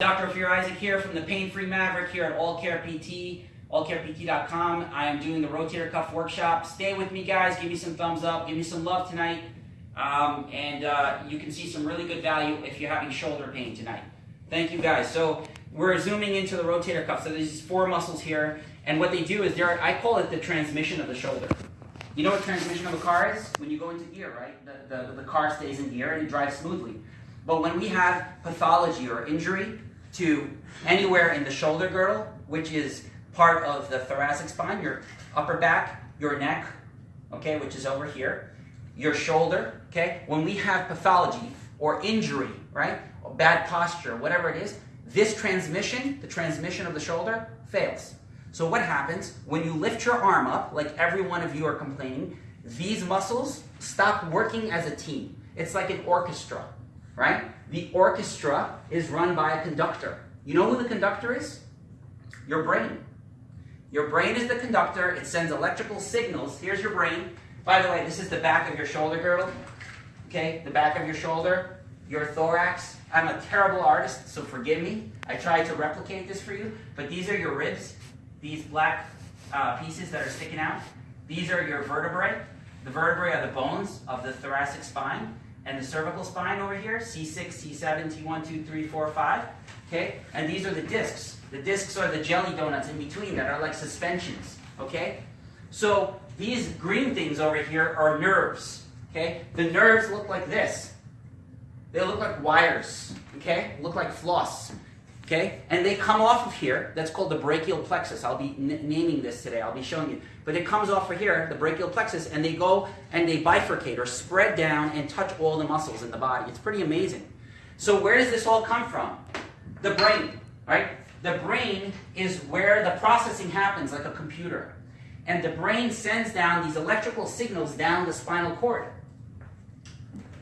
Dr. Ophir Isaac here from the Pain Free Maverick here at All Care PT, allcarept.com. I am doing the rotator cuff workshop. Stay with me, guys. Give me some thumbs up. Give me some love tonight. Um, and uh, you can see some really good value if you're having shoulder pain tonight. Thank you, guys. So we're zooming into the rotator cuff. So there's four muscles here. And what they do is they're, I call it the transmission of the shoulder. You know what transmission of a car is? When you go into gear, right? The, the, the car stays in gear and it drives smoothly. But when we have pathology or injury to anywhere in the shoulder girdle, which is part of the thoracic spine, your upper back, your neck, okay, which is over here, your shoulder, okay, when we have pathology or injury, right, or bad posture, whatever it is, this transmission, the transmission of the shoulder, fails. So what happens when you lift your arm up, like every one of you are complaining, these muscles stop working as a team. It's like an orchestra, right? The orchestra is run by a conductor. You know who the conductor is? Your brain. Your brain is the conductor. It sends electrical signals. Here's your brain. By the way, this is the back of your shoulder girdle. Okay, the back of your shoulder, your thorax. I'm a terrible artist, so forgive me. I tried to replicate this for you, but these are your ribs these black uh, pieces that are sticking out, these are your vertebrae. The vertebrae are the bones of the thoracic spine and the cervical spine over here, C6, C7, T1, 2, 3, 4, 5. Okay? And these are the discs. The discs are the jelly donuts in between that are like suspensions. Okay? So these green things over here are nerves. Okay? The nerves look like this. They look like wires. Okay? Look like floss. Okay? And they come off of here. That's called the brachial plexus. I'll be naming this today. I'll be showing you. But it comes off of here, the brachial plexus, and they go and they bifurcate or spread down and touch all the muscles in the body. It's pretty amazing. So where does this all come from? The brain, right? The brain is where the processing happens like a computer. And the brain sends down these electrical signals down the spinal cord.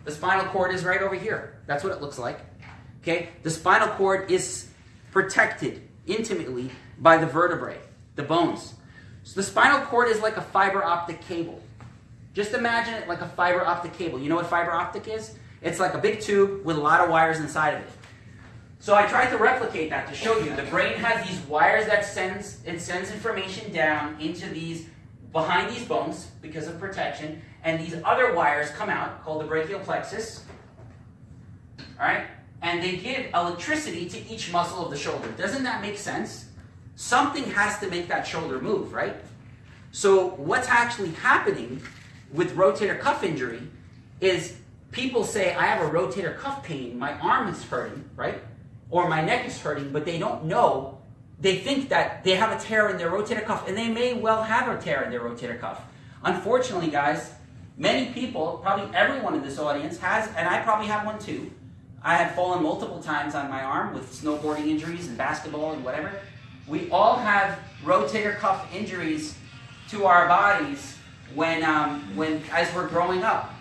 The spinal cord is right over here. That's what it looks like. Okay? The spinal cord is protected intimately by the vertebrae, the bones. So the spinal cord is like a fiber optic cable. Just imagine it like a fiber optic cable. You know what fiber optic is? It's like a big tube with a lot of wires inside of it. So I tried to replicate that to show you. The brain has these wires that sends it sends information down into these behind these bones because of protection, and these other wires come out called the brachial plexus. All right, and they give electricity to each muscle of the shoulder. Doesn't that make sense? Something has to make that shoulder move, right? So what's actually happening with rotator cuff injury is people say, I have a rotator cuff pain, my arm is hurting, right? Or my neck is hurting, but they don't know. They think that they have a tear in their rotator cuff, and they may well have a tear in their rotator cuff. Unfortunately, guys, many people, probably everyone in this audience has, and I probably have one too, I have fallen multiple times on my arm with snowboarding injuries and basketball and whatever. We all have rotator cuff injuries to our bodies when, um, when as we're growing up,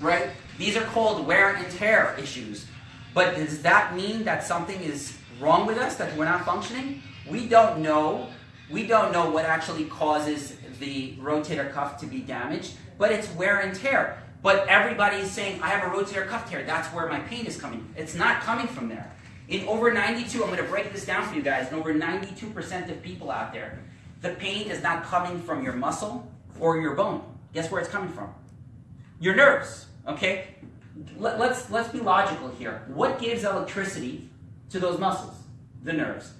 right? These are called wear and tear issues. But does that mean that something is wrong with us, that we're not functioning? We don't know. We don't know what actually causes the rotator cuff to be damaged, but it's wear and tear. But everybody is saying, I have a rotator cuff tear. That's where my pain is coming. It's not coming from there. In over 92, I'm going to break this down for you guys. In over 92% of people out there, the pain is not coming from your muscle or your bone. Guess where it's coming from? Your nerves. Okay? Let, let's, let's be logical here. What gives electricity to those muscles? The nerves.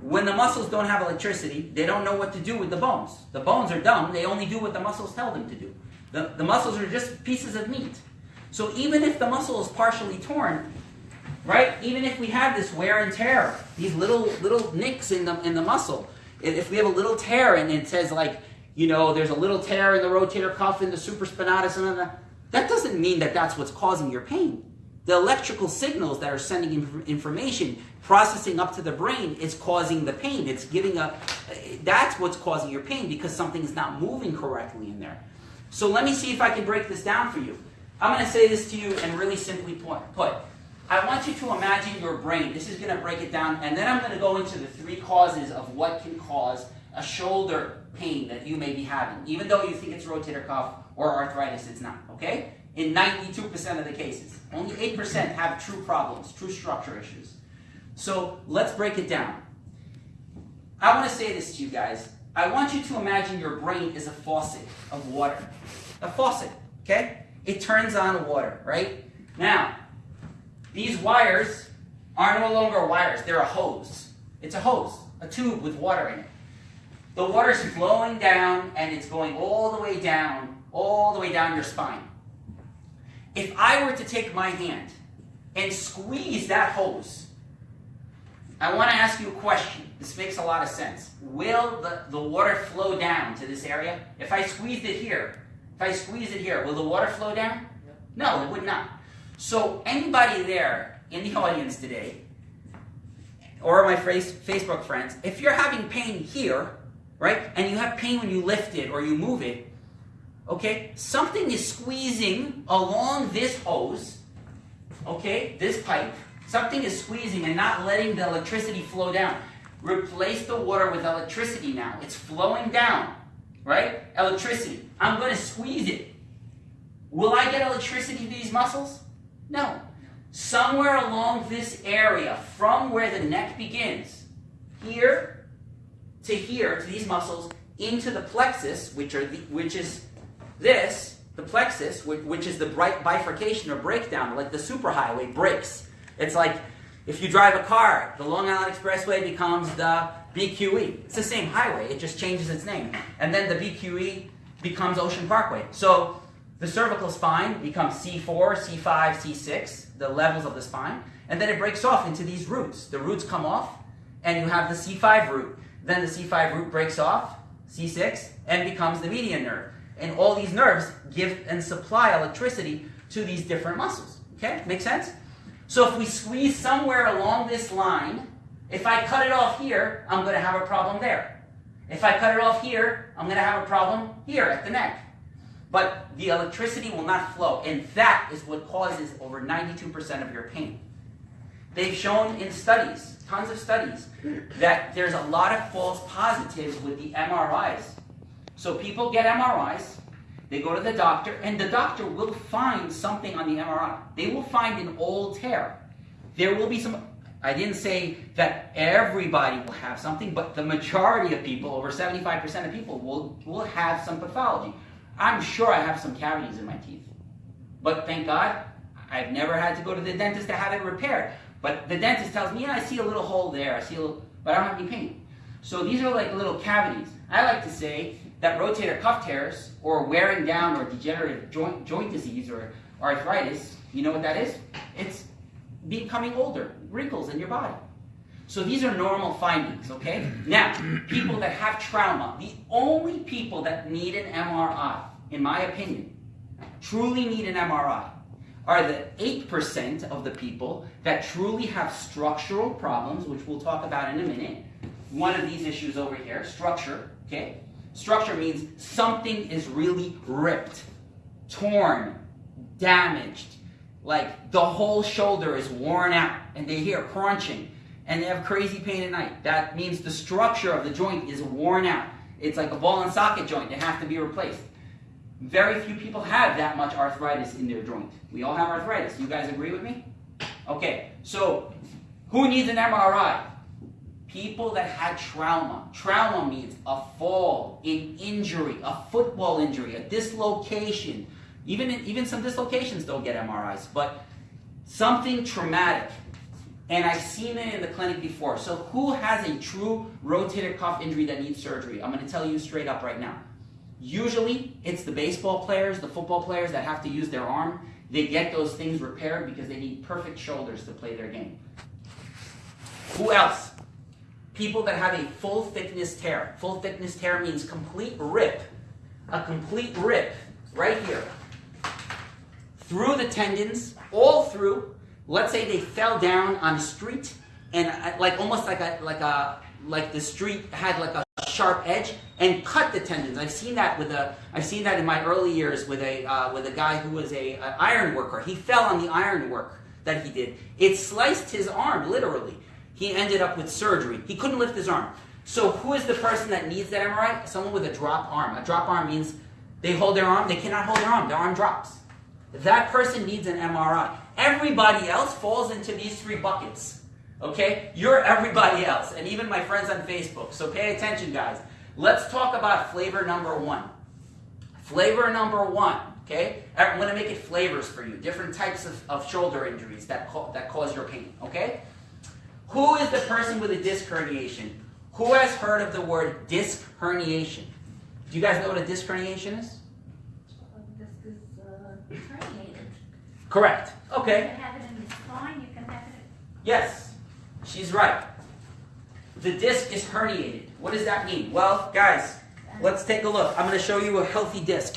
When the muscles don't have electricity, they don't know what to do with the bones. The bones are dumb. They only do what the muscles tell them to do. The, the muscles are just pieces of meat. So even if the muscle is partially torn, right? Even if we have this wear and tear, these little little nicks in the in the muscle, if we have a little tear and it says like, you know, there's a little tear in the rotator cuff in the supraspinatus, and that doesn't mean that that's what's causing your pain. The electrical signals that are sending information, processing up to the brain, is causing the pain. It's giving a, that's what's causing your pain because something is not moving correctly in there. So let me see if I can break this down for you. I'm going to say this to you and really simply put. I want you to imagine your brain. This is going to break it down, and then I'm going to go into the three causes of what can cause a shoulder pain that you may be having. Even though you think it's rotator cuff or arthritis, it's not, okay? In 92% of the cases. Only 8% have true problems, true structure issues. So let's break it down. I want to say this to you guys. I want you to imagine your brain is a faucet of water. A faucet, okay? It turns on water, right? Now, these wires are no longer wires, they're a hose. It's a hose, a tube with water in it. The water's flowing down and it's going all the way down, all the way down your spine. If I were to take my hand and squeeze that hose, I want to ask you a question. This makes a lot of sense. Will the, the water flow down to this area? If I squeezed it here, if I squeeze it here, will the water flow down? No, it would not. So anybody there in the audience today, or my Facebook friends, if you're having pain here, right, and you have pain when you lift it or you move it, okay, something is squeezing along this hose, okay, this pipe, something is squeezing and not letting the electricity flow down. Replace the water with electricity now. It's flowing down, right? Electricity. I'm going to squeeze it. Will I get electricity to these muscles? No. Somewhere along this area, from where the neck begins, here to here, to these muscles, into the plexus, which are the, which is this, the plexus, which, which is the bright bifurcation or breakdown, like the superhighway breaks. It's like if you drive a car, the Long Island Expressway becomes the BQE. It's the same highway, it just changes its name. And then the BQE becomes Ocean Parkway. So the cervical spine becomes C4, C5, C6, the levels of the spine, and then it breaks off into these roots. The roots come off, and you have the C5 root. Then the C5 root breaks off, C6, and becomes the median nerve. And all these nerves give and supply electricity to these different muscles. Okay? Make sense? So if we squeeze somewhere along this line, if I cut it off here, I'm going to have a problem there. If I cut it off here, I'm going to have a problem here at the neck. But the electricity will not flow, and that is what causes over 92% of your pain. They've shown in studies, tons of studies, that there's a lot of false positives with the MRIs. So people get MRIs, they go to the doctor, and the doctor will find something on the MRI. They will find an old tear. There will be some, I didn't say that everybody will have something, but the majority of people, over 75% of people, will, will have some pathology. I'm sure I have some cavities in my teeth. But thank God, I've never had to go to the dentist to have it repaired. But the dentist tells me, yeah, I see a little hole there, I see a little, but I don't have any pain. So these are like little cavities. I like to say that rotator cuff tears, or wearing down, or degenerative joint, joint disease, or arthritis, you know what that is? It's becoming older, wrinkles in your body. So these are normal findings, okay? Now, people that have trauma, the only people that need an MRI, in my opinion, truly need an MRI, are the 8% of the people that truly have structural problems, which we'll talk about in a minute. One of these issues over here, structure, okay? Structure means something is really ripped, torn, damaged, like the whole shoulder is worn out, and they hear crunching and they have crazy pain at night. That means the structure of the joint is worn out. It's like a ball and socket joint. They has to be replaced. Very few people have that much arthritis in their joint. We all have arthritis. You guys agree with me? Okay, so who needs an MRI? People that had trauma. Trauma means a fall, an injury, a football injury, a dislocation. Even, even some dislocations don't get MRIs, but something traumatic and I've seen it in the clinic before. So who has a true rotator cuff injury that needs surgery? I'm going to tell you straight up right now. Usually, it's the baseball players, the football players that have to use their arm. They get those things repaired because they need perfect shoulders to play their game. Who else? People that have a full thickness tear. Full thickness tear means complete rip. A complete rip right here. Through the tendons, all through, let's say they fell down on the street and uh, like almost like a like a like the street had like a sharp edge and cut the tendons. I've seen that with a I've seen that in my early years with a uh, with a guy who was a, a iron worker. He fell on the iron work that he did. It sliced his arm literally. He ended up with surgery. He couldn't lift his arm. So who is the person that needs that MRI? Someone with a drop arm. A drop arm means they hold their arm, they cannot hold their arm, their arm drops. That person needs an MRI. Everybody else falls into these three buckets. Okay? You're everybody else, and even my friends on Facebook. So pay attention, guys. Let's talk about flavor number one. Flavor number one, okay? I'm to make it flavors for you. Different types of, of shoulder injuries that, ca- that cause your pain, okay? Who is the person with a disc herniation? Who has heard of the word disc herniation? Do you guys know what a disc herniation is? This is uh, herniated. Correct. You Okay. can have it in the spine, you can have it. Yes, she's right. The disc is herniated. What does that mean? Well, guys, let's take a look. I'm going to show you a healthy disc.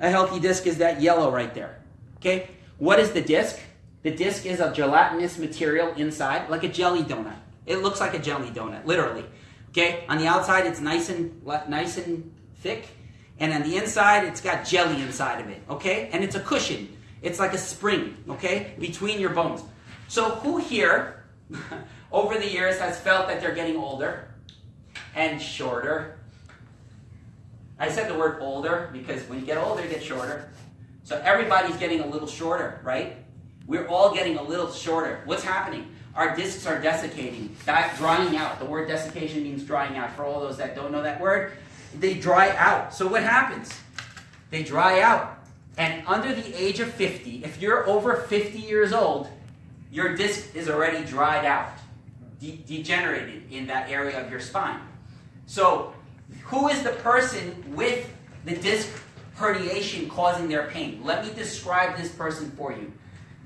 A healthy disc is that yellow right there. Okay? What is the disc? The disc is a gelatinous material inside, like a jelly donut. It looks like a jelly donut, literally. Okay? On the outside, it's nice and nice and thick, and on the inside, it's got jelly inside of it. Okay? And it's a cushion. It's like a spring. Okay? Between your bones. So who here, over the years, has felt that they're getting older and shorter? I said the word older because when you get older, you get shorter. So everybody's getting a little shorter, right? We're all getting a little shorter. What's happening? Our discs are desiccating, drying out. The word desiccation means drying out. For all those that don't know that word, they dry out. So what happens? They dry out. And under the age of 50, if you're over 50 years old, your disc is already dried out, de- degenerated in that area of your spine. So, who is the person with the disc herniation causing their pain? Let me describe this person for you.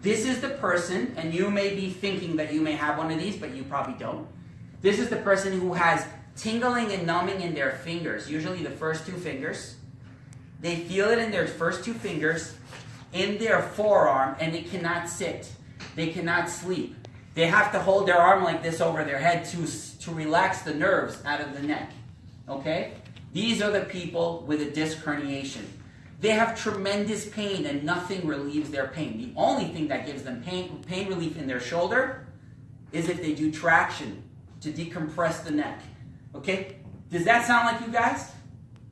This is the person, and you may be thinking that you may have one of these, but you probably don't. This is the person who has tingling and numbing in their fingers, usually the first two fingers. They feel it in their first two fingers, in their forearm, and they cannot sit. They cannot sleep. They have to hold their arm like this over their head to, to relax the nerves out of the neck. Okay? These are the people with a disc herniation. They have tremendous pain and nothing relieves their pain. The only thing that gives them pain, pain relief in their shoulder is if they do traction to decompress the neck. Okay? Does that sound like you guys?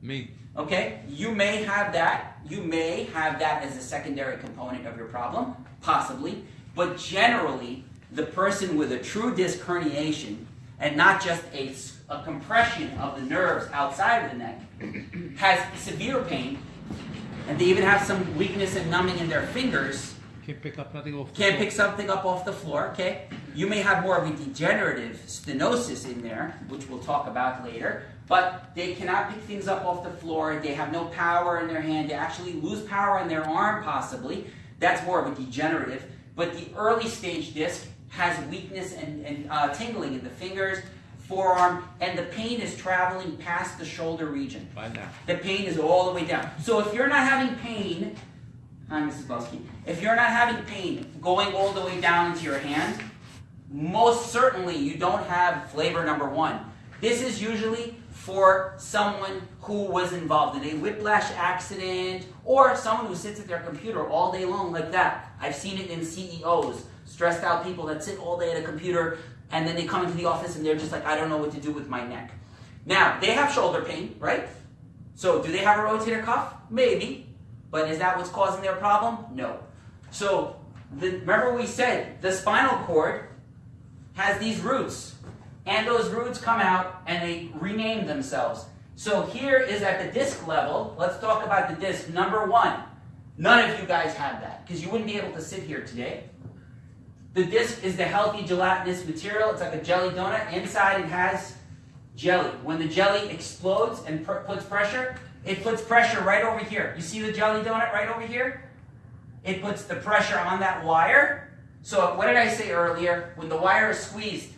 Me. Okay? You may have that. You may have that as a secondary component of your problem, possibly. But generally, the person with a true disc herniation and not just a, a compression of the nerves outside of the neck has severe pain, and they even have some weakness and numbing in their fingers. Can't pick up nothing off the Can't floor. pick something up off the floor, okay? You may have more of a degenerative stenosis in there, which we'll talk about later, but they cannot pick things up off the floor. They have no power in their hand. They actually lose power in their arm, possibly. That's more of a degenerative. But the early stage disc has weakness and, and uh, tingling in the fingers, forearm, and the pain is traveling past the shoulder region. The pain is all the way down. So if you're not having pain, hi Mrs. If you're not having pain going all the way down into your hand, most certainly you don't have flavor number one. This is usually for someone who was involved in a whiplash accident or someone who sits at their computer all day long like that. I've seen it in CEOs, stressed out people that sit all day at a computer and then they come into the office and they're just like, I don't know what to do with my neck. Now, they have shoulder pain, right? So, do they have a rotator cuff? Maybe. But is that what's causing their problem? No. So, the, remember we said the spinal cord has these roots. And those roots come out and they rename themselves. So, here is at the disc level. Let's talk about the disc. Number one. None of you guys have that because you wouldn't be able to sit here today. The disc is the healthy gelatinous material. It's like a jelly donut. Inside it has jelly. When the jelly explodes and pr- puts pressure, it puts pressure right over here. You see the jelly donut right over here? It puts the pressure on that wire. So, what did I say earlier? When the wire is squeezed,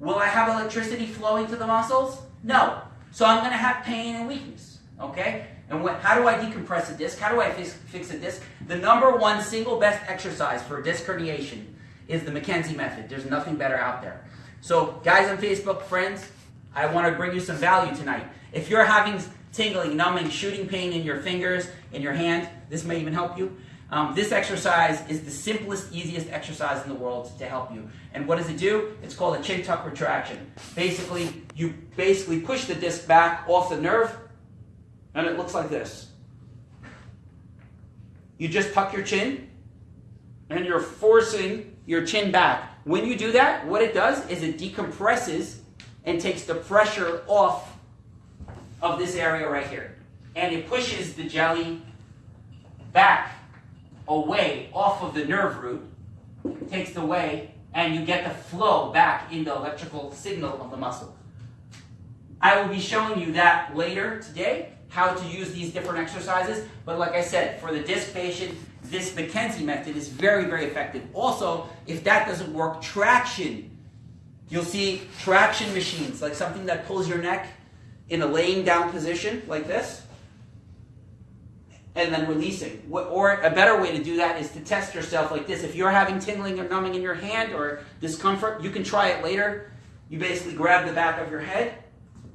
will I have electricity flowing to the muscles? No. So, I'm going to have pain and weakness. Okay? And what, how do I decompress a disc? How do I fix, fix a disc? The number one single best exercise for disc herniation is the McKenzie method. There's nothing better out there. So, guys on Facebook, friends, I want to bring you some value tonight. If you're having tingling, numbing, shooting pain in your fingers, in your hand, this may even help you. Um, this exercise is the simplest, easiest exercise in the world to help you. And what does it do? It's called a chin tuck retraction. Basically, you basically push the disc back off the nerve, and it looks like this. You just tuck your chin, and you're forcing your chin back. When you do that, what it does is it decompresses and takes the pressure off of this area right here. And it pushes the jelly back away off of the nerve root, takes it away, and you get the flow back in the electrical signal of the muscle. I will be showing you that later today, how to use these different exercises. But like I said, for the disc patient, this McKenzie method is very, very effective. Also, if that doesn't work, traction. You'll see traction machines, like something that pulls your neck in a laying down position, like this, and then releasing. Or a better way to do that is to test yourself like this. If you're having tingling or numbing in your hand or discomfort, you can try it later. You basically grab the back of your head,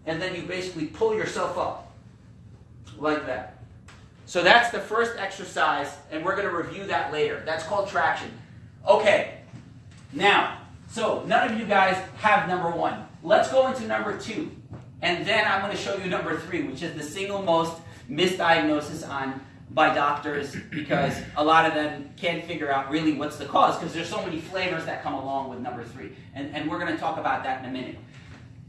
and then you basically pull yourself up, like that. So that's the first exercise, and we're going to review that later. That's called traction. Okay, now, so none of you guys have number one. Let's go into number two, and then I'm going to show you number three, which is the single most misdiagnosis on by doctors because a lot of them can't figure out really what's the cause because there's so many flavors that come along with number three, and, and we're going to talk about that in a minute.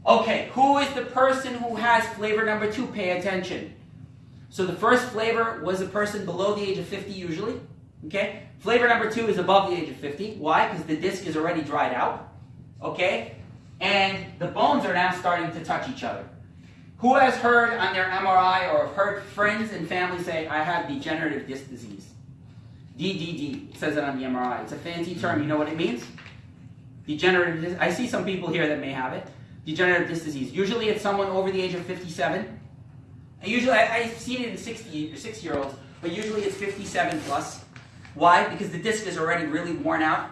Okay, who is the person who has flavor number two? Pay attention. So the first flavor was a person below the age of 50 usually. Okay? Flavor number two is above the age of 50. Why? Because the disc is already dried out. Okay? And the bones are now starting to touch each other. Who has heard on their MRI or heard friends and family say, I have degenerative disc disease? DDD. Says it on the MRI. It's a fancy term. You know what it means? Degenerative. I see some people here that may have it. Degenerative disc disease. Usually it's someone over the age of 57. And Usually, I, I've seen it in 60 or 60 year olds, but usually it's 57 plus. Why? Because the disc is already really worn out,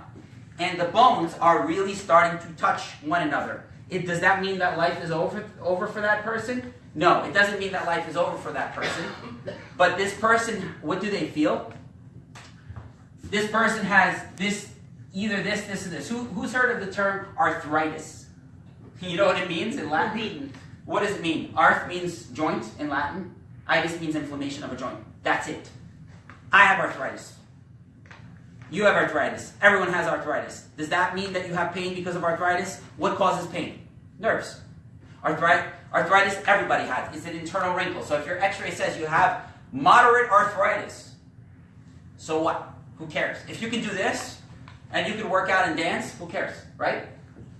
and the bones are really starting to touch one another. It, does that mean that life is over, over for that person? No, it doesn't mean that life is over for that person. But this person, what do they feel? This person has this, either this, this, and this. Who, who's heard of the term arthritis? You know what it means in Latin? What does it mean? Arth means joint in Latin. Itis means inflammation of a joint. That's it. I have arthritis. You have arthritis. Everyone has arthritis. Does that mean that you have pain because of arthritis? What causes pain? Nerves. Arthritis, arthritis everybody has. It's an internal wrinkle. So if your x ray says you have moderate arthritis, so what? Who cares? If you can do this and you can work out and dance, who cares, right?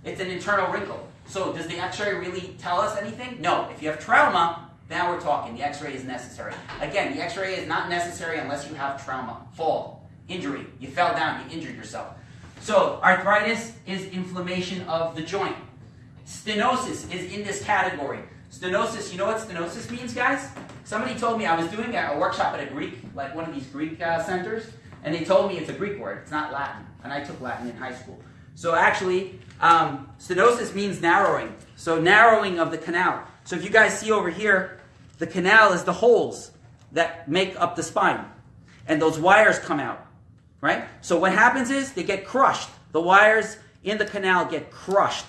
It's an internal wrinkle. So does the x-ray really tell us anything? No. If you have trauma, now we're talking. The x-ray is necessary. Again, the x-ray is not necessary unless you have trauma, fall, injury. You fell down, you injured yourself. So arthritis is inflammation of the joint. Stenosis is in this category. Stenosis, you know what stenosis means, guys? Somebody told me I was doing a workshop at a Greek, like one of these Greek uh, centers, and they told me it's a Greek word. It's not Latin, and I took Latin in high school. So actually, um, stenosis means narrowing. So narrowing of the canal. So if you guys see over here, the canal is the holes that make up the spine, and those wires come out, right? So what happens is they get crushed. The wires in the canal get crushed,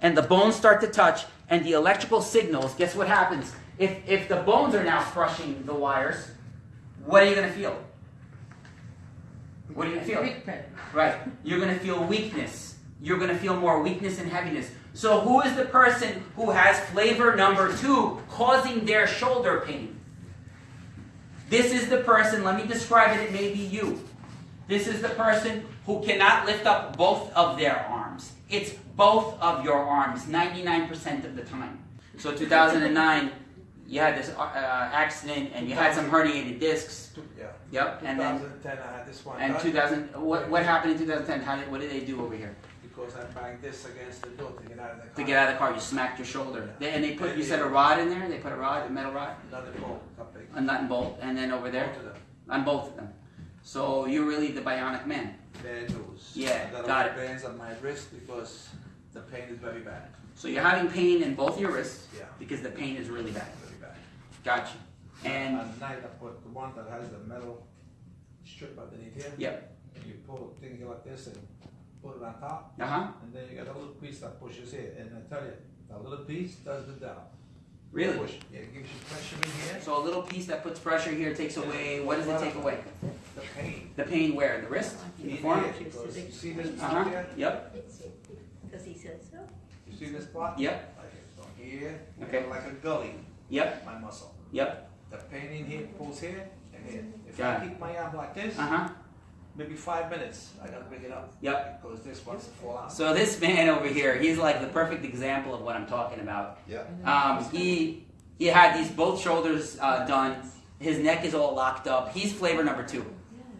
and the bones start to touch, and the electrical signals. Guess what happens? If if the bones are now crushing the wires, what are you going to feel? What are you going to feel? Right. You're going to feel weakness. You're going to feel more weakness and heaviness. So, who is the person who has flavor number two causing their shoulder pain? This is the person, let me describe it, it may be you. This is the person who cannot lift up both of their arms. It's both of your arms 99% of the time. So, 2009, you had this uh, accident and you had some herniated discs. Yeah. Yep. And then 2010, I had this one and 2000, what, what happened in 2010? How did, what did they do over here? Because I banged this against the door to get out of the car. To get out of the car, you smacked your shoulder. They, and they put, you said a rod in there? They put a rod, a metal rod? Another big. A nut and bolt, and then over there? Both of them. On both of them. So you're really the bionic man. Bad news. Yeah, I got, got the veins on my wrist because the pain is very bad. So you're having pain in both your wrists Yeah. because the pain is really bad. Very bad. Gotcha. And at night I put the one that has the metal strip underneath here. Yep. And you pull things like this and put it on top, uh huh. and then you got a little piece that pushes here. And I tell you, that little piece does the job. Really? Push. Yeah, it gives you pressure in here. So a little piece that puts pressure here takes away. What does it take away? the pain. The pain where? The wrist? In the forearm? you see this uh-huh. here? Yep. Because he said so. You see this spot? Yep. Like so here, Okay. like a gully, Yep. my muscle. Yep. The pain in here pulls here and here. If Got I it. keep my arm like this, Uh huh. Maybe five minutes, I gotta bring it up. Yep. Because this wants to fall out. So this man over here, he's like the perfect example of what I'm talking about. Yeah. Um, he he had these both shoulders uh, done. His neck is all locked up. He's flavor number two.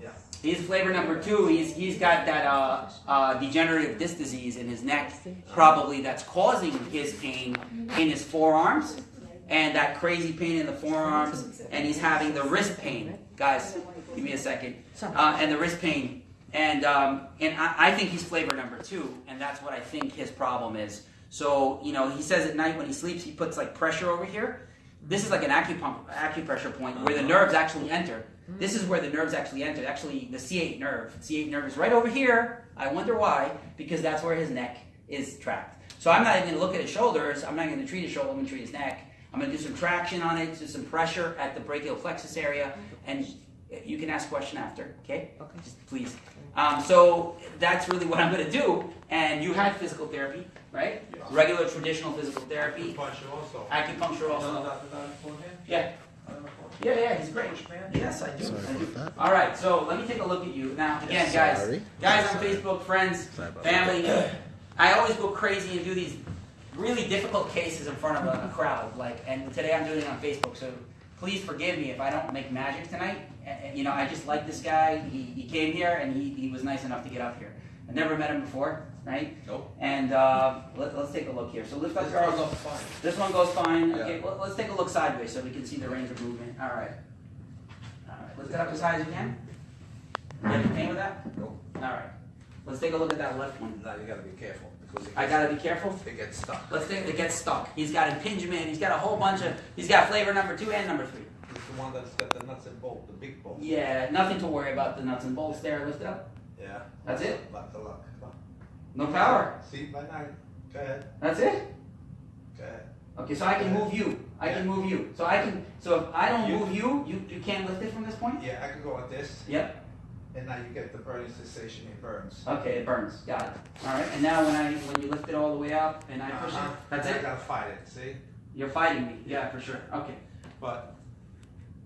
Yeah. He's flavor number two. He's he's got that uh, uh, degenerative disc disease in his neck, probably that's causing his pain in his forearms, and that crazy pain in the forearms, and he's having the wrist pain. Guys, give me a second. Uh, and the wrist pain, and um, and I, I think he's flavor number two, and that's what I think his problem is. So you know, he says at night when he sleeps, he puts like pressure over here. This is like an acupump, acupressure point where the nerves actually enter. This is where the nerves actually enter. Actually, the C8 nerve. C8 nerve is right over here. I wonder why, because that's where his neck is trapped. So I'm not even going to look at his shoulders. I'm not going to treat his shoulder. I'm going to treat his neck. I'm going to do some traction on it, do some pressure at the brachial plexus area, and you can ask a question after. Okay? Okay. Just please. Um, so that's really what I'm going to do. And you had physical therapy, right? Yeah. Regular traditional physical therapy. Puncture also. Acupuncture also. No, Dr. Don Forehand? Yeah. I don't know. Yeah, yeah, he's great. Man? Yes, I do. Sorry I do. All right, so let me take a look at you now. Again, guys, Sorry. guys on Facebook, friends, family. I always go crazy and do these really difficult cases in front of a, a crowd. Like, and today I'm doing it on Facebook. So please forgive me if I don't make magic tonight. You know, I just like this guy. He, he came here and he, he was nice enough to get up here. I never met him before, right? Nope. And uh, let, let's take a look here. So lift up This goes up fine. this one goes fine. Yeah. Okay, well, let's take a look sideways so we can see the range of movement. All right. All right. Lift it up as high as you can. You have pain with that? Nope. All right. Let's take a look at that left one. Now you gotta be careful because it I gotta be careful. it gets stuck. Let's take it gets stuck. He's got impingement. He's got a whole bunch of. He's got flavor number two and number three. One that's got the nuts and bolt, the big bolt. Yeah, nothing to worry about. The nuts and bolts there. Lift it up. Yeah. That's it? Lock. Come on. No power. See, by night. Go ahead. That's it. Go ahead. Okay, so I can move you. I can move you. So I can. So if I don't You- move you, you you can't lift it from this point. Yeah, I can go like this, Yep. and now you get the burning sensation. It burns. Okay, it burns. Got it. All right. And now when I when you lift it all the way up and I push Uh-huh. it, that's I it. gotta fight it. See, You're fighting me. Yeah, for sure. Okay. but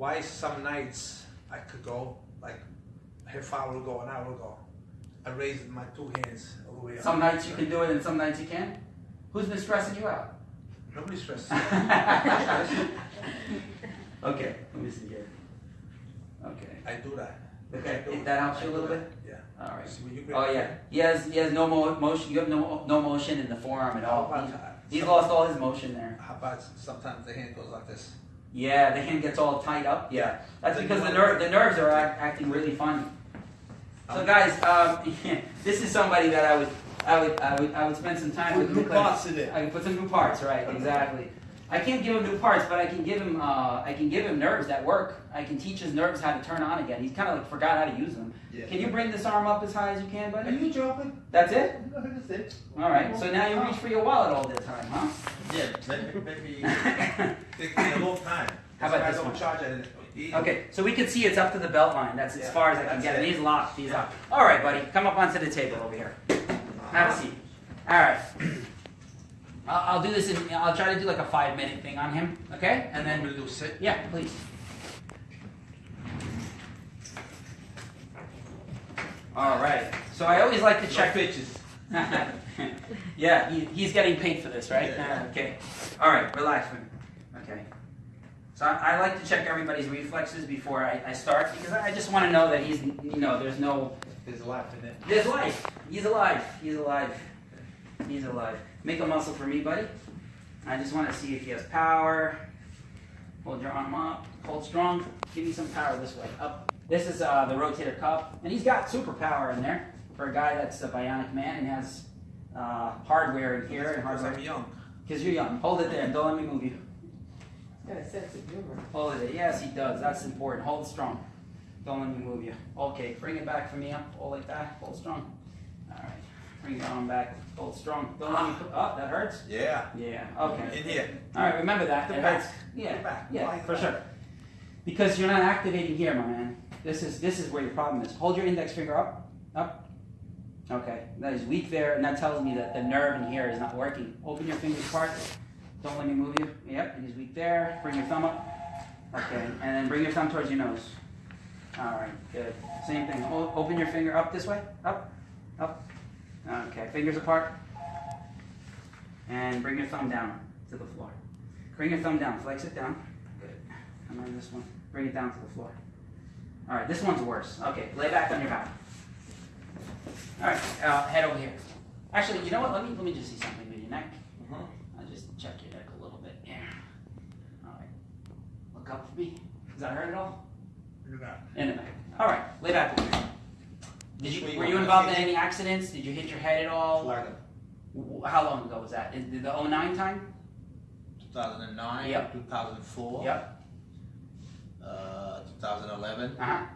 why some nights I could go like half hour ago, an hour ago. I raised my two hands all the way up. Some nights you can do it and some nights you can't. Who's been stressing you out? Nobody's stressed. okay. Let me see here. Okay. I do that. Okay. Do. That helps you a little bit? Yeah. All right. Oh yeah. He has he has no mo- motion. You have no no motion in the forearm at all. about He- that? He's lost all his motion there. How about sometimes the hand goes like this? Yeah, the hand gets all tied up. Yeah, that's because the nerve the nerves are act, acting really funny. So Um, guys, um, this is somebody that I would I would I would I would spend some time with. New parts in it. I can put some new parts, right? Exactly. I can't give him new parts, but I can give him uh, I can give him nerves that work. I can teach his nerves how to turn on again. He's kind of like forgot how to use them. Yeah. Can you bring this arm up as high as you can, buddy? Are you joking? That's it. That's it. All right. So now you reach for your wallet all the time, huh? Yeah, maybe, maybe take a long time. How about I this one? charge it. Okay, so we can see it's up to the belt line. That's as Yeah, far as I can get it. it. He's locked. He's Yeah. up. All right, buddy, come up onto the table over here. Have a seat. All right. I'll, I'll do this. In, I'll try to do like a five minute thing on him. Okay, and then to do sit? yeah, please. All right. So I always like to check. pitches. yeah, he, he's getting paid for this, right? Yeah. Uh, okay. All right, relax, man. Okay. So I, I like to check everybody's reflexes before I, I start because I just want to know that he's, you know, there's no, There's life in it. there's life. He's alive. He's alive. He's alive. Make a muscle for me, buddy. I just want to see if he has power. Hold your arm up. Hold strong. Give me some power this way. Up. This is uh, the rotator cuff, and he's got super power in there for a guy that's a bionic man and has uh, hardware in here and hardware. I'm young. Because you're young. Hold it there. Don't let me move you. He's Got a sense of humor. Hold it. Yes, he does. That's important. Hold strong. Don't let me move you. Okay, bring it back for me up. Hold like that. Hold strong. All right. Bring your arm back. Hold strong. Don't let me put. Oh, that hurts. Yeah. Yeah. Okay. In here. All right. Remember that. The it back. hurts. Yeah. Back. Yeah, Why for sure. Because you're not activating here, my man. This is this is where your problem is. Hold your index finger up, up. Okay, that is weak there, and that tells me that the nerve in here is not working. Open your fingers apart. Don't let me move you. Yep, it is weak there. Bring your thumb up. Okay, and then bring your thumb towards your nose. All right, good. Same thing. O- open your finger up this way. Up, up. Okay, fingers apart. And bring your thumb down to the floor. Bring your thumb down. Flex it down. Good. And then this one. Bring it down to the floor. All right, this one's worse. Okay, lay back on your back. All right, uh, head over here. Actually, you know what? Let me let me just see something with your neck. Mhm. I'll just check your neck a little bit. Yeah. All right. Look up for me. Does that hurt at all? Look at that. In the back. All right, lay back over here. Did you Were you were you on involved in any accidents? Did you hit your head at all? Florida, How long ago was that? Is- Did the 09 time? 2009, Yep. 2004, Yep. uh, 2011. Uh huh.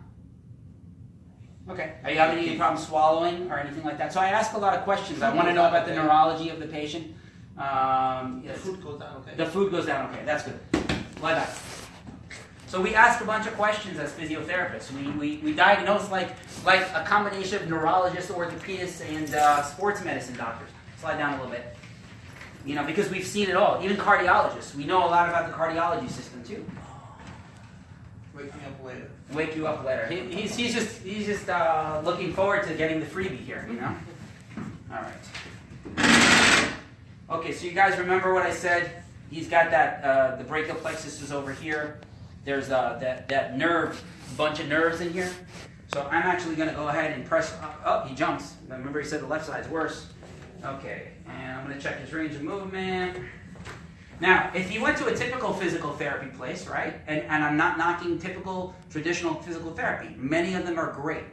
Okay. Are you having any problems swallowing or anything like that? So I ask a lot of questions. I want to know about the neurology of the patient. Um, The food goes down okay. The food goes down okay. That's good. Lie back. So we ask a bunch of questions as physiotherapists. We, we, we diagnose like like a combination of neurologists, orthopedists, and uh, sports medicine doctors. Slide down a little bit. You know, because we've seen it all. Even cardiologists. We know a lot about the cardiology system too. Wake me up later. Wake you up later. He, he's, he's just he's just uh, looking forward to getting the freebie here. You know. All right. Okay, so you guys remember what I said? He's got that uh, the brachial plexus is over here. There's uh, that that nerve, bunch of nerves in here. So I'm actually going to go ahead and press. Up. Oh, he jumps. Remember, he said the left side's worse. Okay, and I'm going to check his range of movement. Now, if you went to a typical physical therapy place, right, and, and I'm not knocking typical traditional physical therapy, many of them are great,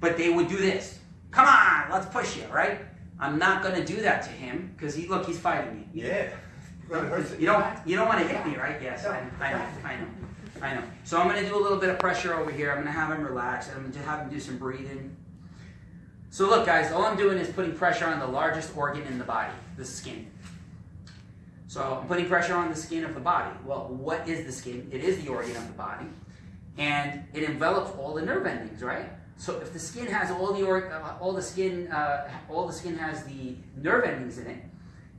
but they would do this. Come on, let's push you, right? I'm not going to do that to him because he look, he's fighting me. Yeah. You're gonna hurt You don't you don't want to hit me, right? Yes, I, I know, I know, I know. So I'm going to do a little bit of pressure over here. I'm going to have him relax. and I'm going to have him do some breathing. So look, guys, all I'm doing is putting pressure on the largest organ in the body, the skin. So I'm putting pressure on the skin of the body. Well, what is the skin? It is the organ of the body, and it envelops all the nerve endings, right? So if the skin has all the or, uh, all the skin uh, all the skin has the nerve endings in it,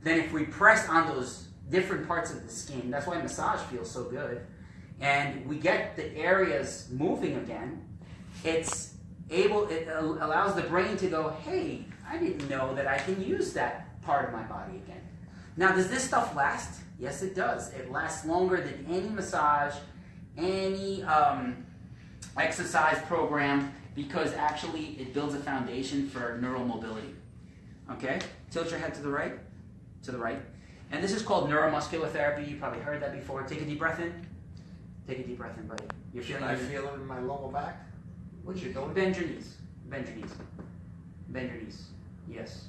then if we press on those different parts of the skin, that's why massage feels so good, and we get the areas moving again, it's able it allows the brain to go, hey, I didn't know that I can use that part of my body again. Now, does this stuff last? Yes, it does. It lasts longer than any massage, any um, exercise program, because actually it builds a foundation for neural mobility. Okay? Tilt your head to the right, to the right. And this is called neuromuscular therapy. You probably heard that before. Take a deep breath in. Take a deep breath in, buddy. You're feeling I feel it in my lower back? What you doing? Bend your knees. Bend your knees. Bend your knees. Yes.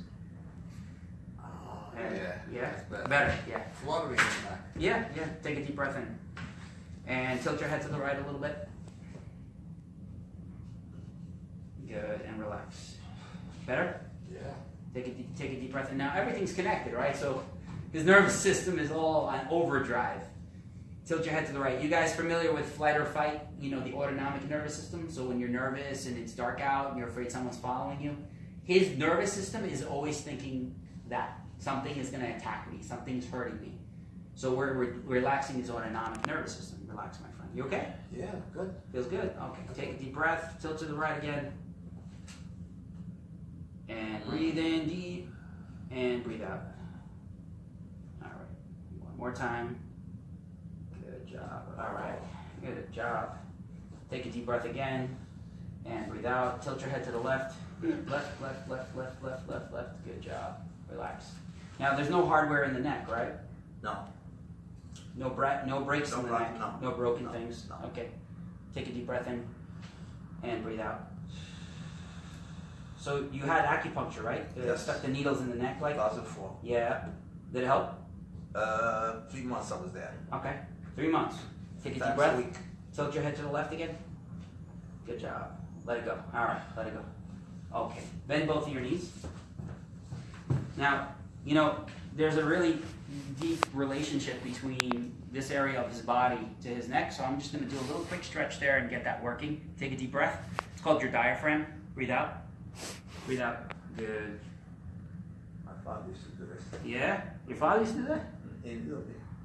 Oh, Yeah. yeah. Better. Better. Yeah. Fluttering in the back. Yeah. Yeah. Take a deep breath in. And tilt your head to the right a little bit. Good. And relax. Better? Yeah. Take a deep, take a deep breath in. Now everything's connected, right? So his nervous system is all on overdrive. Tilt your head to the right. You guys familiar with flight or fight? You know the autonomic nervous system. So when you're nervous and it's dark out and you're afraid someone's following you, his nervous system is always thinking that something is going to attack me, something's hurting me. So we're, we're relaxing his autonomic nervous system. Relax, my friend. You okay? Yeah, good. Feels good? Okay. Take a deep breath. Tilt to the right again. And breathe in deep. And breathe out. All right. One more time. Good job. All right. Good job. Take a deep breath again. And breathe out. Tilt your head to the left. Left, left, left, left, left, left, left. Good job. Relax. Now, there's no hardware in the neck, right? No. No bra- no breaks No in the bra- neck. no. broken No, things. no. Okay. Take a deep breath in and breathe out. So you had acupuncture, right? They Yes. Stuck the needles in the neck, like. 2004. Yeah. Did it help? Uh, three months I was there. Okay. Three months. Take a deep breath. Tilt your head to the left again. Good job. Let it go. All right. Let it go. Okay. Bend both of your knees. Now, you know, there's a really deep relationship between this area of his body to his neck. So I'm just going to do a little quick stretch there and get that working. Take a deep breath. It's called your diaphragm. Breathe out. Breathe out. Good. My father used to do this. Yeah. Your father used to do that? In Italy.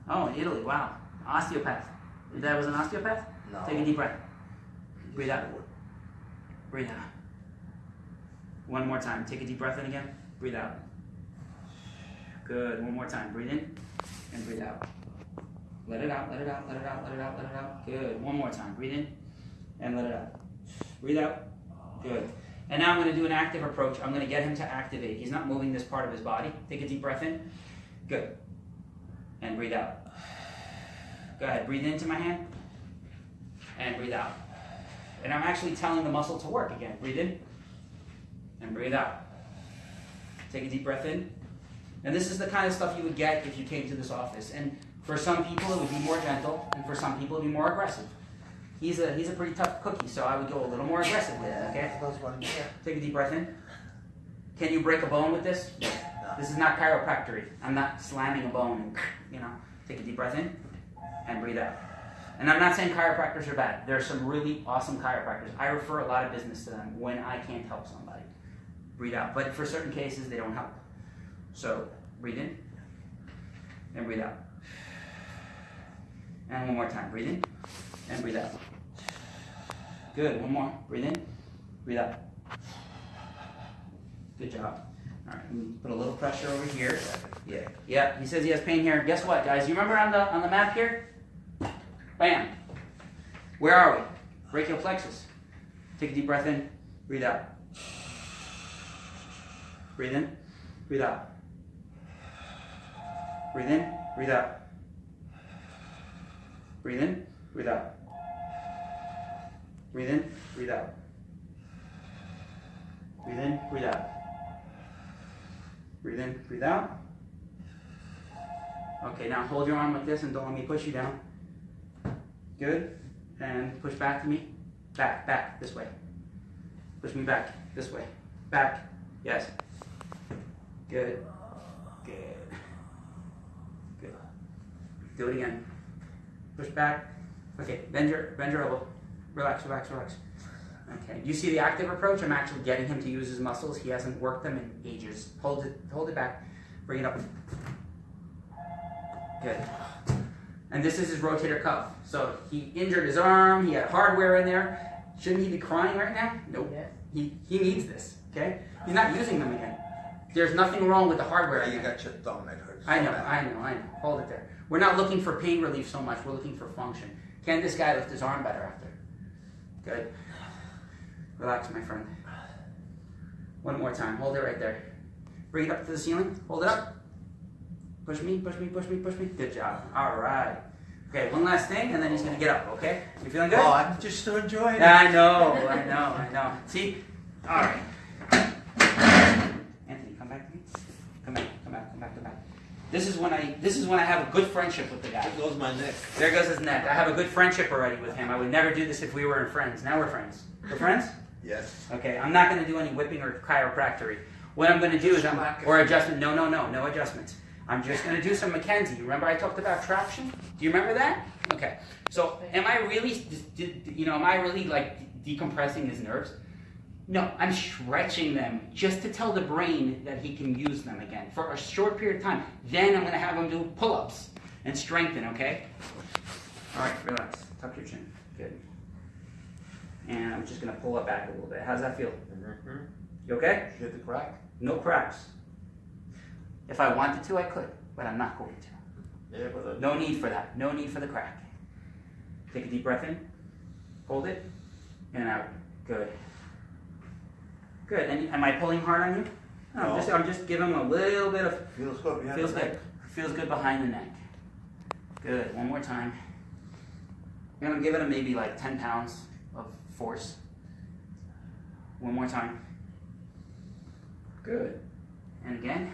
Oh, in Italy. Wow. Osteopath. Dad was an osteopath? No. Take a deep breath. Breathe out. Breathe out. One more time. Take a deep breath in again. Breathe out. Good. One more time. Breathe in and breathe out. Let it out, let it out, let it out, let it out, let it out. Good. One more time. Breathe in and let it out. Breathe out. Good. And now I'm going to do an active approach. I'm going to get him to activate. He's not moving this part of his body. Take a deep breath in. Good. And breathe out. Go ahead. Breathe into my hand and breathe out. And I'm actually telling the muscle to work again. Breathe in and breathe out. Take a deep breath in. And this is the kind of stuff you would get if you came to this office. And for some people, it would be more gentle, and for some people, it would be more aggressive. He's a he's a pretty tough cookie, so I would go a little more aggressive with it. Okay. Those one here. Take a deep breath in. Can you break a bone with this? This is not chiropractic. I'm not slamming a bone and you know. Take a deep breath in and breathe out. And I'm not saying chiropractors are bad. There are some really awesome chiropractors. I refer a lot of business to them when I can't help somebody. Breathe out. But for certain cases, they don't help. So breathe in and breathe out. And one more time. Breathe in and breathe out. Good. One more. Breathe in. Breathe out. Good job. All right. Put a little pressure over here. Yeah. Yeah. He says he has pain here. Guess what, guys? You remember on the on the map here? Bam. Where are we? Brachial plexus. Take a deep breath in. Breathe out. Breathe in. Breathe out. Breathe in. Breathe out. Breathe in. Breathe out. Breathe in. Breathe out. Breathe in. Breathe out. Breathe in. Breathe out. Okay, now hold your arm like this and don't let me push you down. Good. And push back to me. Back, back, this way. Push me back, this way. Back. Yes. Good. Good. Good. Do it again. Push back. Okay, bend your bend your elbow. Relax, relax, relax. Okay. You see the active approach? I'm actually getting him to use his muscles. He hasn't worked them in ages. Hold it hold it back. Bring it up. Good. And this is his rotator cuff. So he injured his arm, he had hardware in there. Shouldn't he be crying right now? Nope. Yes. He, he needs this, okay? He's not using them again. There's nothing wrong with the hardware. Yeah, you got your thumb that hurts. I know. I know, I know. Hold it there. We're not looking for pain relief so much, we're looking for function. Can this guy lift his arm better after? Good. Relax, my friend. One more time. Hold it right there. Bring it up to the ceiling. Hold it up. Push me, push me, push me, push me. Good job. All right. Okay, one last thing, and then he's gonna get up. Okay? You feeling good? Oh, I'm just so enjoying it. I know, I know, I know. See? All right. Anthony, come back to me. Come back, come back, come back, come back. This is when I this is when I have a good friendship with the guy. There goes my neck. There goes his neck. I have a good friendship already with him. I would never do this if we weren't friends. Now we're friends. We're friends? Yes. Okay, I'm not going to do any whipping or chiropractic. What I'm going to do is I'm or adjustment. No, no, no, no adjustments. I'm just going to do some McKenzie. Remember I talked about traction? Do you remember that? Okay. So am I really, you know, am I really like decompressing his nerves? No, I'm stretching them just to tell the brain that he can use them again for a short period of time. Then I'm going to have him do pull-ups and strengthen. Okay. All right, relax. Tuck your chin. Good. And I'm just going to pull it back a little bit. How's that feel? Mm-hmm. You okay? Hit the crack? No cracks. If I wanted to, I could, but I'm not going to. No need for that. No need for the crack. Take a deep breath in. Hold it. And out. Good. Good. And am I pulling hard on you? No, I'm just I'm just giving him a little bit of feels good behind feels the good. neck. Feels good behind the neck. Good. One more time. I'm gonna give it a maybe like 10 pounds of force. One more time. Good. And again.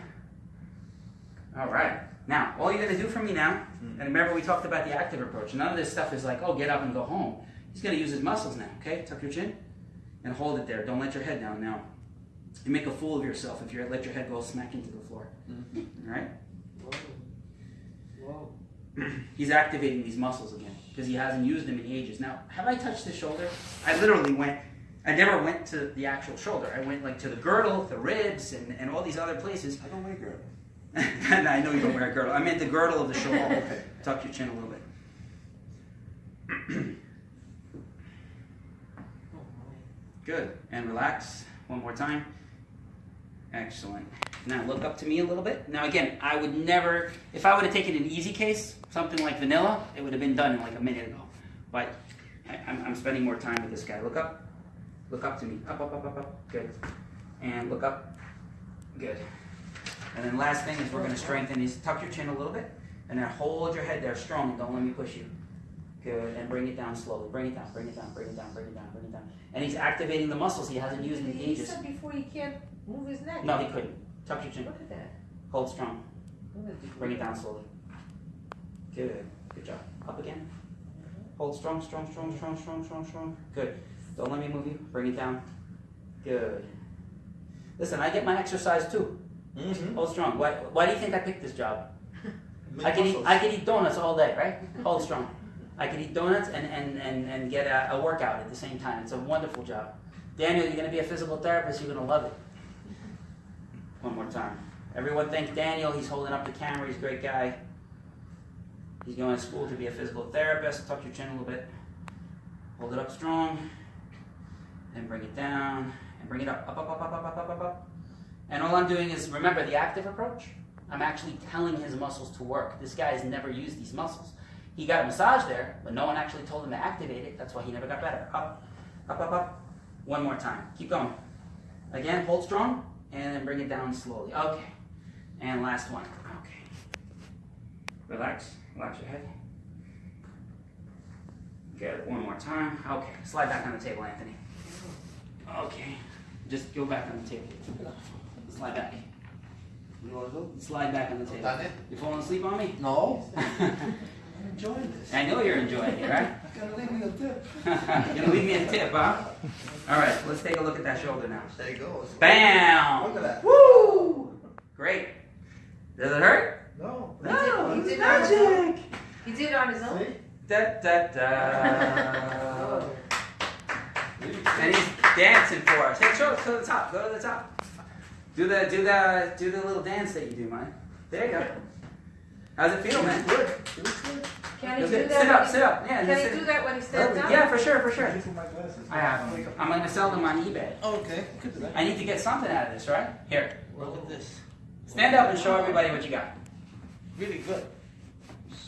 All right. Now, all you're gonna do for me now, hmm. and remember we talked about the active approach. None of this stuff is like, oh, get up and go home. He's gonna use his muscles now. Okay, tuck your chin and hold it there. Don't let your head down now. You make a fool of yourself if you let your head go smack into the floor. Hmm. All right? Whoa. Whoa. He's activating these muscles again because he hasn't used them in ages. Now, have I touched the shoulder? I literally went. I never went to the actual shoulder. I went like to the girdle, the ribs, and, and all these other places. I don't like her. And I know you don't wear a girdle. I meant the girdle of the. Okay. Tuck your chin a little bit. Good. And relax. One more time. Excellent. Now look up to me a little bit. Now again, I would never, if I would have taken an easy case, something like vanilla, it would have been done in like a minute ago. But I, I'm, I'm spending more time with this guy. Look up. Look up to me. Up, up, up, up, up. Good. And look up. Good. And then last thing is we're going to strengthen these. Tuck your chin a little bit. And then hold your head there strong. Don't let me push you. Good. And bring it down slowly. Bring it down, bring it down, bring it down, bring it down, bring it down. And he's activating the muscles he hasn't used in He ages. said before he can't move his neck. No, he couldn't. Tuck your chin. Look at that. Hold strong. Look at the- Bring it down slowly. Good. Good job. Up again. Hold strong, strong, strong, strong, strong, strong, strong. Good. Don't let me move you. Bring it down. Good. Listen, I get my exercise too. Mm-hmm. Hold strong. Why, why do you think I picked this job? I could, eat, I could eat donuts all day, right? Hold strong. I could eat donuts and, and, and, and get a, a workout at the same time. It's a wonderful job. Daniel, you're going to be a physical therapist. You're going to love it. One more time. Everyone thank Daniel. He's holding up the camera. He's a great guy. He's going to school to be a physical therapist. Tuck your chin a little bit. Hold it up strong. Then bring it down. And bring it up. Up, up, up, up, up, up, up, up. And all I'm doing is remember the active approach? I'm actually telling his muscles to work. This guy has never used these muscles. He got a massage there, but no one actually told him to activate it. That's why he never got better. Up, up, up, up. One more time. Keep going. Again, hold strong, and then bring it down slowly. Okay. And last one. Okay. Relax. Relax your head. Good. One more time. Okay. Slide back on the table, Anthony. Okay. Just go back on the table. Slide back. You wanna do? Slide back on the table. Done it? You falling asleep on me? No. I'm enjoying this. I know you're enjoying it, right? You gotta leave me a tip. You're gonna leave me a tip, huh? All right, let's take a look at that shoulder now. There you go. Bam! Look at that. Woo! Great. Does it hurt? No. No, He it's did magic. He did it on his own. See? Da da da. And he's dancing for us. Hey, show us to the top. Go to the top. Do the do the do the little dance that you do, man. There you go. How's it feel, man? Good. It looks good. Can he do that? Sit up, sit up. Yeah, Can just he sit. do that when he stands up? Yeah, for sure, for sure. Thank you for my glasses. I have them. I'm gonna sell them on eBay. Oh, okay. Could do that. I need to get something out of this, right? Here. Look at this. Stand up and show everybody what you got. Really good.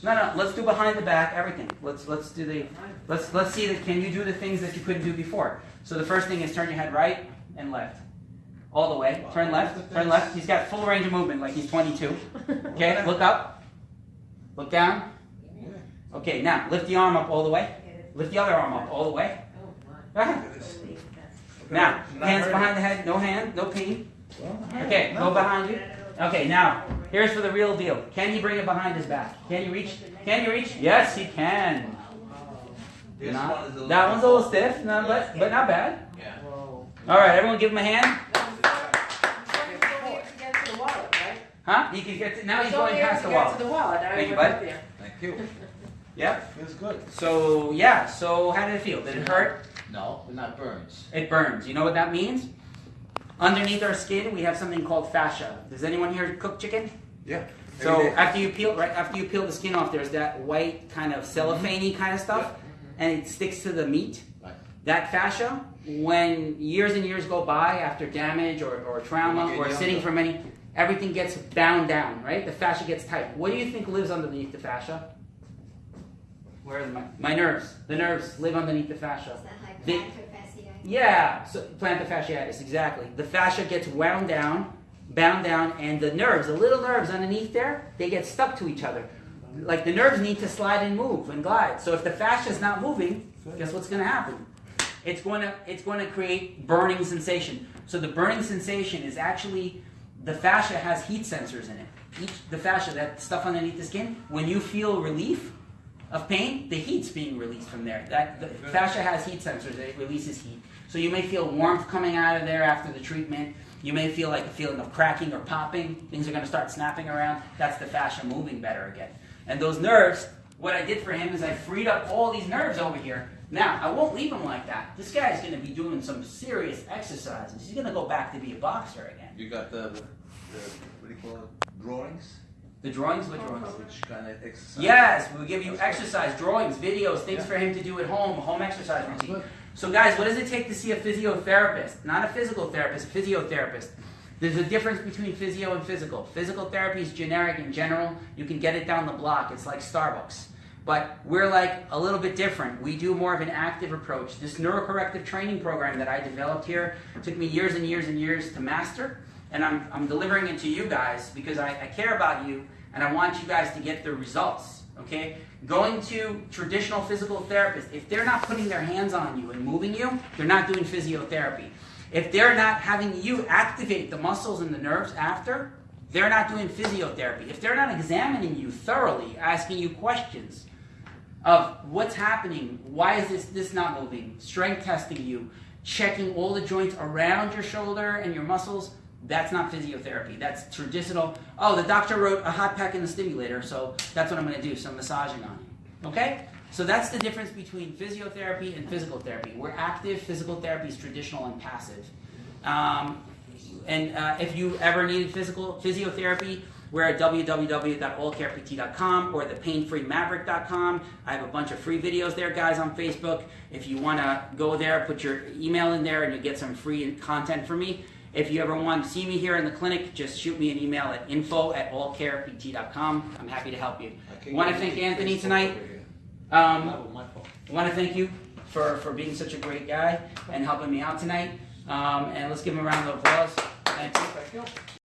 No, no, let's do behind the back, everything. Let's let's do the let's let's see that can you do the things that you couldn't do before. So the first thing is turn your head right and left. All the way. Turn left, turn left. He's got full range of movement like he's 22. Okay, look up. Look down. Okay, now lift the arm up all the way. Lift the other arm up all the way. Oh. Go ahead. Look at this. Now, hands behind the head, no hand, no pain. Okay, go behind you. Okay, now, here's for the real deal. Can he bring it behind his back? Can you reach? Can you reach? Yes, he can. This Not- one is a that one's a little stiff, no, but, but not bad. Yeah. All right, everyone give him a hand. Huh? He can get to, now he's It's going past the against wall. the wallet. I Thank you, went bud. there. Thank you. Yep. Feels good. So, yeah, so how did it feel? Did it hurt? No, but not burns. It burns. You know what that means? Underneath our skin, we have something called fascia. Does anyone here cook chicken? Yeah. So after you peel right after you peel the skin off, there's that white kind of cellophane mm-hmm. kind of stuff, mm-hmm. and it sticks to the meat. Right. That fascia, when years and years go by after damage or, or trauma or sitting for many, everything gets bound down, right? The fascia gets tight. What do you think lives underneath the fascia? Where are my, my nerves? The nerves live underneath the fascia. Is that like plantar fasciitis? Yeah, so plantar fasciitis, exactly. The fascia gets wound down, bound down, and the nerves, the little nerves underneath there, they get stuck to each other. Like the nerves need to slide and move and glide. So if the fascia is not moving, guess what's going to happen? It's going to it's going to create burning sensation. So the burning sensation is actually the fascia has heat sensors in it. Each the fascia, that stuff underneath the skin, when you feel relief of pain, the heat's being released from there. That the fascia has heat sensors; it releases heat. So you may feel warmth coming out of there after the treatment. You may feel like a feeling of cracking or popping. Things are going to start snapping around. That's the fascia moving better again. And those nerves, what I did for him is I freed up all these nerves over here. Now, I won't leave him like that. This guy's going to be doing some serious exercises. He's going to go back to be a boxer again. You got the, the, the what do you call it? Drawings? The drawings, what drawings? Which kind of exercise? Yes, we'll give you exercise, drawings, videos, things for him to do at home, home exercise routine. So, guys, what does it take to see a physiotherapist? Not a physical therapist, a physiotherapist. There's a difference between physio and physical. Physical therapy is generic in general. You can get it down the block. It's like Starbucks. But we're like a little bit different. We do more of an active approach. This neurocorrective training program that I developed here took me years and years and years to master. And I'm, I'm delivering it to you guys because I, I care about you and I want you guys to get the results. Okay? Going to traditional physical therapists, if they're not putting their hands on you and moving you, they're not doing physiotherapy. If they're not having you activate the muscles and the nerves after, they're not doing physiotherapy. If they're not examining you thoroughly, asking you questions of what's happening, why is this this not moving, strength testing you, checking all the joints around your shoulder and your muscles, that's not physiotherapy. That's traditional. Oh, the doctor wrote a hot pack and a stimulator, so that's what I'm going to do, some massaging on you. Okay? So that's the difference between physiotherapy and physical therapy. We're active, physical therapy is traditional and passive. Um, and uh, if you ever needed physical physiotherapy, we're at www.allcarept.com or thepainfreemaverick.com. I have a bunch of free videos there, guys, on Facebook. If you want to go there, put your email in there, and you get some free content from me. If you ever want to see me here in the clinic, just shoot me an email at info at allcarept.com. I'm happy to help you. I Want to thank Anthony tonight. Um, Not with my phone. I want to thank you for, for being such a great guy and helping me out tonight. Um, and let's give him a round of applause. Thank you.